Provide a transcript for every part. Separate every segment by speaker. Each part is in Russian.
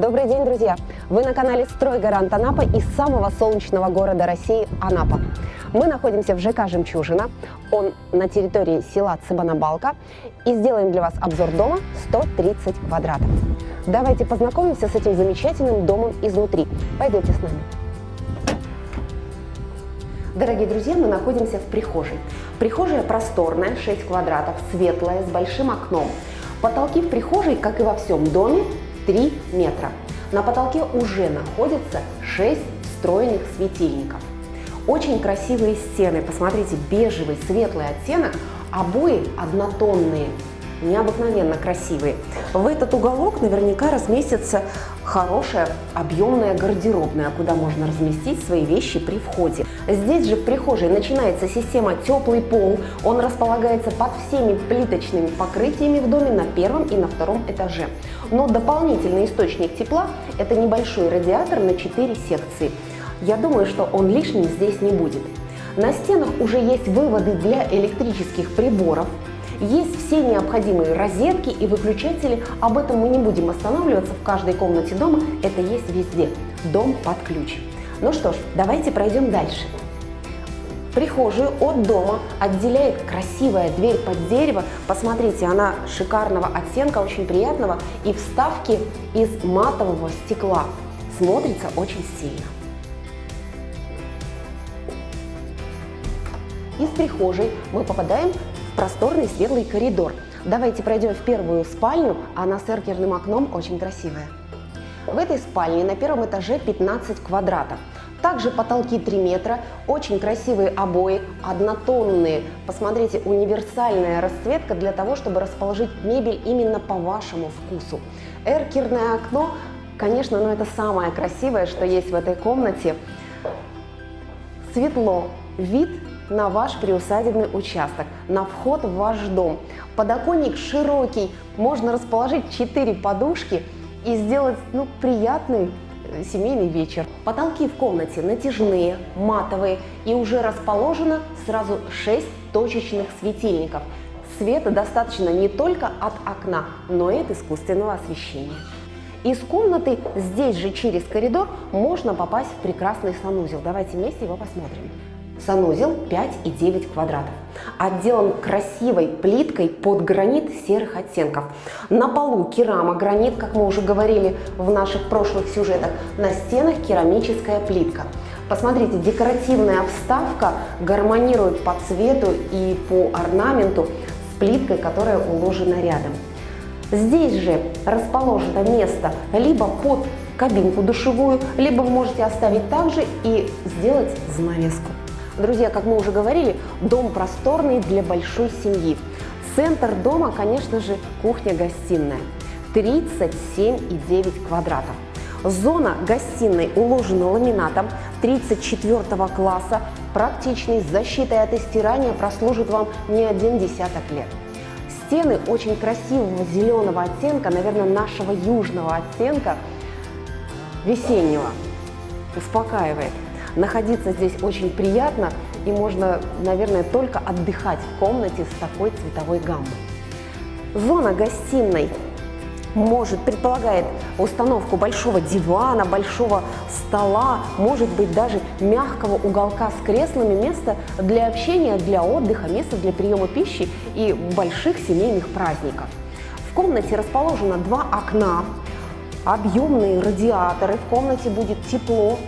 Speaker 1: Добрый день, друзья! Вы на канале «Стройгарант Анапа» из самого солнечного города России – Анапа. Мы находимся в ЖК «Жемчужина», он на территории села Цыбанабалка, и сделаем для вас обзор дома 130 квадратов. Давайте познакомимся с этим замечательным домом изнутри. Пойдемте с нами. Дорогие друзья, мы находимся в прихожей. Прихожая просторная, 6 квадратов, светлая, с большим окном. Потолки в прихожей, как и во всем доме, 3 метра. На потолке уже находится 6 встроенных светильников. Очень красивые стены, посмотрите, бежевый, светлый оттенок, обои однотонные, необыкновенно красивые. В этот уголок наверняка разместится хорошая объемная гардеробная, куда можно разместить свои вещи при входе. Здесь же в прихожей начинается система теплый пол. Он располагается под всеми плиточными покрытиями в доме на первом и на втором этаже. Но дополнительный источник тепла – это небольшой радиатор на 4 секции. Я думаю, что он лишним здесь не будет. На стенах уже есть выводы для электрических приборов, есть все необходимые розетки и выключатели. Об этом мы не будем останавливаться в каждой комнате дома. Это есть везде. Дом под ключ. Ну что ж, давайте пройдем дальше. Прихожую от дома отделяет красивая дверь под дерево. Посмотрите, она шикарного оттенка, очень приятного. И вставки из матового стекла. Смотрится очень стильно. Из прихожей мы попадаем просторный светлый коридор. Давайте пройдем в первую спальню, она с эркерным окном очень красивая. В этой спальне на первом этаже 15 квадратов. Также потолки 3 метра, очень красивые обои, однотонные. Посмотрите, универсальная расцветка для того, чтобы расположить мебель именно по вашему вкусу. Эркерное окно, конечно, но это самое красивое, что есть в этой комнате. Светло, вид на ваш приусадебный участок, на вход в ваш дом. Подоконник широкий, можно расположить 4 подушки и сделать ну, приятный семейный вечер. Потолки в комнате натяжные, матовые и уже расположено сразу 6 точечных светильников. Света достаточно не только от окна, но и от искусственного освещения. Из комнаты здесь же через коридор можно попасть в прекрасный санузел. Давайте вместе его посмотрим. Санузел 5,9 квадратов. Отделан красивой плиткой под гранит серых оттенков. На полу керамогранит, как мы уже говорили в наших прошлых сюжетах. На стенах керамическая плитка. Посмотрите, декоративная вставка гармонирует по цвету и по орнаменту с плиткой, которая уложена рядом. Здесь же расположено место либо под кабинку душевую, либо вы можете оставить также и сделать занавеску. Друзья, как мы уже говорили, дом просторный для большой семьи. Центр дома, конечно же, кухня-гостиная. 37,9 квадратов. Зона гостиной уложена ламинатом 34 класса. Практичный, с защитой от истирания прослужит вам не один десяток лет. Стены очень красивого зеленого оттенка, наверное, нашего южного оттенка, весеннего. Успокаивает. Находиться здесь очень приятно и можно, наверное, только отдыхать в комнате с такой цветовой гаммой. Зона гостиной может, предполагает установку большого дивана, большого стола, может быть даже мягкого уголка с креслами, место для общения, для отдыха, место для приема пищи и больших семейных праздников. В комнате расположено два окна, объемные радиаторы, в комнате будет тепло,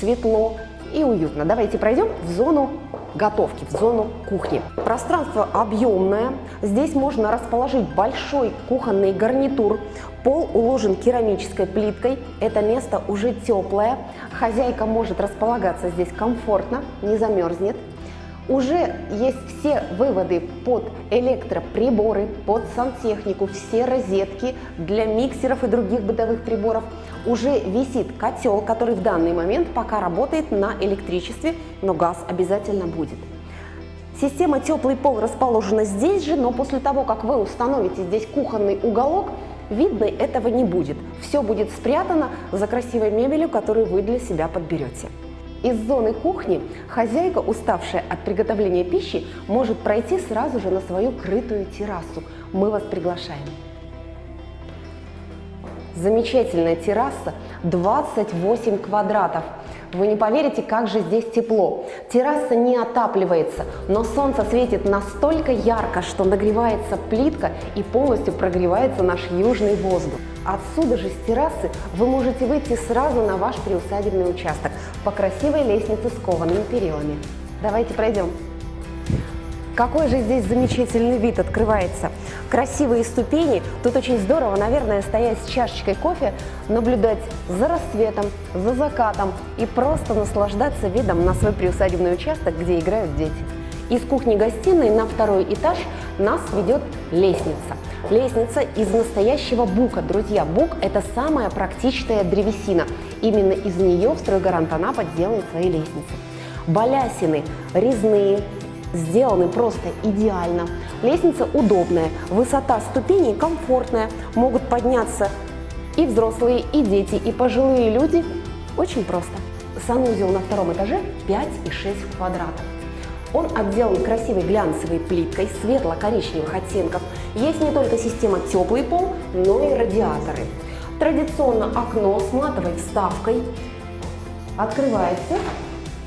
Speaker 1: светло, и уютно. Давайте пройдем в зону готовки, в зону кухни. Пространство объемное. Здесь можно расположить большой кухонный гарнитур. Пол уложен керамической плиткой. Это место уже теплое. Хозяйка может располагаться здесь комфортно, не замерзнет. Уже есть все выводы под электроприборы, под сантехнику, все розетки для миксеров и других бытовых приборов. Уже висит котел, который в данный момент пока работает на электричестве, но газ обязательно будет. Система теплый пол расположена здесь же, но после того, как вы установите здесь кухонный уголок, видно этого не будет. Все будет спрятано за красивой мебелью, которую вы для себя подберете. Из зоны кухни хозяйка, уставшая от приготовления пищи, может пройти сразу же на свою крытую террасу. Мы вас приглашаем. замечательная терраса 28 квадратов. Вы не поверите, как же здесь тепло. Терраса не отапливается, но солнце светит настолько ярко, что нагревается плитка и полностью прогревается наш южный воздух. Отсюда же с террасы вы можете выйти сразу на ваш приусадебный участок по красивой лестнице с коваными перилами. Давайте пройдем. Какой же здесь замечательный вид открывается. Красивые ступени. Тут очень здорово, наверное, стоять с чашечкой кофе, наблюдать за рассветом, за закатом и просто наслаждаться видом на свой приусадебный участок, где играют дети. Из кухни-гостиной на второй этаж нас ведет лестница. Лестница из настоящего бука. Друзья, бук – это самая практичная древесина. Именно из нее в стройгарант Анапа делает свои лестницы. Балясины резные, сделаны просто идеально. Лестница удобная, высота ступеней комфортная, могут подняться и взрослые, и дети, и пожилые люди. Очень просто. Санузел на втором этаже 5,6 квадратов. Он отделан красивой глянцевой плиткой светло-коричневых оттенков. Есть не только система теплый пол, но и радиаторы. Традиционно окно с матовой вставкой открывается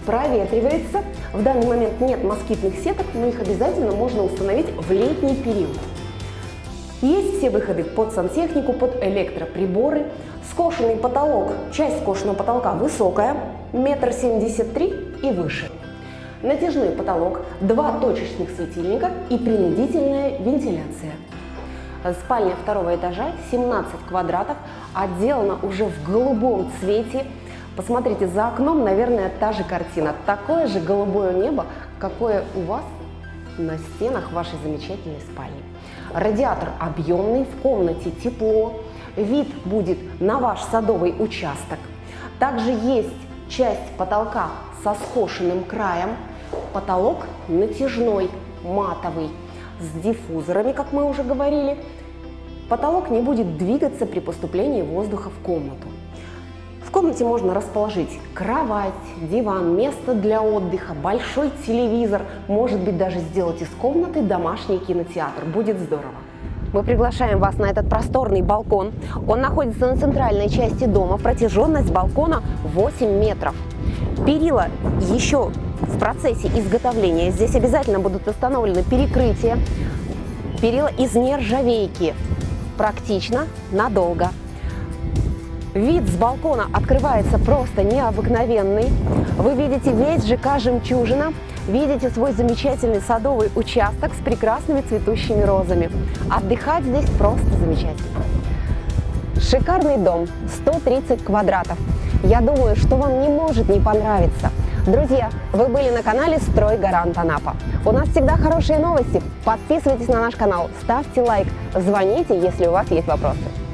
Speaker 1: проветривается. В данный момент нет москитных сеток, но их обязательно можно установить в летний период. Есть все выходы под сантехнику, под электроприборы. Скошенный потолок, часть скошенного потолка высокая, метр семьдесят три и выше. Натяжной потолок, два точечных светильника и принудительная вентиляция. Спальня второго этажа, 17 квадратов, отделана уже в голубом цвете, Посмотрите, за окном, наверное, та же картина. Такое же голубое небо, какое у вас на стенах вашей замечательной спальни. Радиатор объемный, в комнате тепло, вид будет на ваш садовый участок. Также есть часть потолка со скошенным краем, потолок натяжной, матовый, с диффузорами, как мы уже говорили. Потолок не будет двигаться при поступлении воздуха в комнату комнате можно расположить кровать, диван, место для отдыха, большой телевизор, может быть даже сделать из комнаты домашний кинотеатр. Будет здорово. Мы приглашаем вас на этот просторный балкон. Он находится на центральной части дома. Протяженность балкона 8 метров. Перила еще в процессе изготовления. Здесь обязательно будут установлены перекрытия. Перила из нержавейки. Практично, надолго. Вид с балкона открывается просто необыкновенный. Вы видите весь ЖК «Жемчужина», видите свой замечательный садовый участок с прекрасными цветущими розами. Отдыхать здесь просто замечательно. Шикарный дом, 130 квадратов. Я думаю, что вам не может не понравиться. Друзья, вы были на канале «Строй Гарант Анапа». У нас всегда хорошие новости. Подписывайтесь на наш канал, ставьте лайк, звоните, если у вас есть вопросы.